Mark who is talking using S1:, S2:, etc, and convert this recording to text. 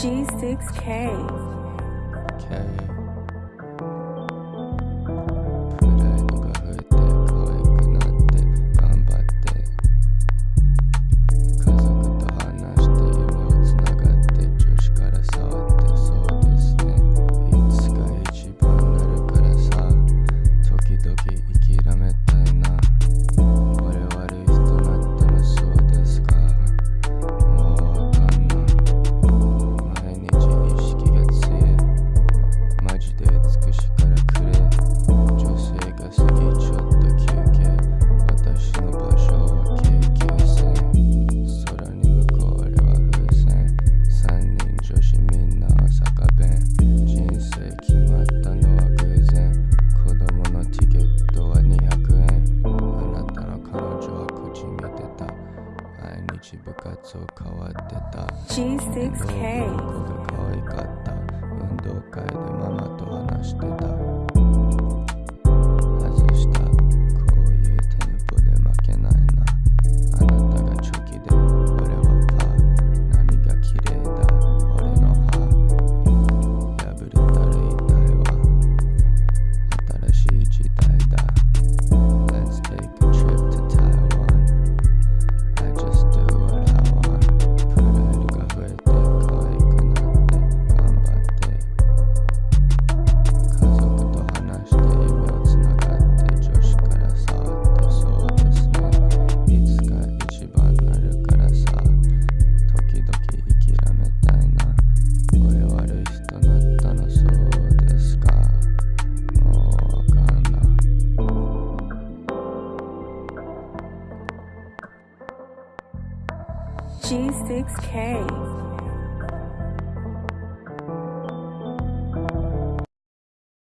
S1: G6K.
S2: Okay. し部活を変わってた。
S1: G6K
S2: のが可愛かった。運動会でママと話してた
S1: G6K.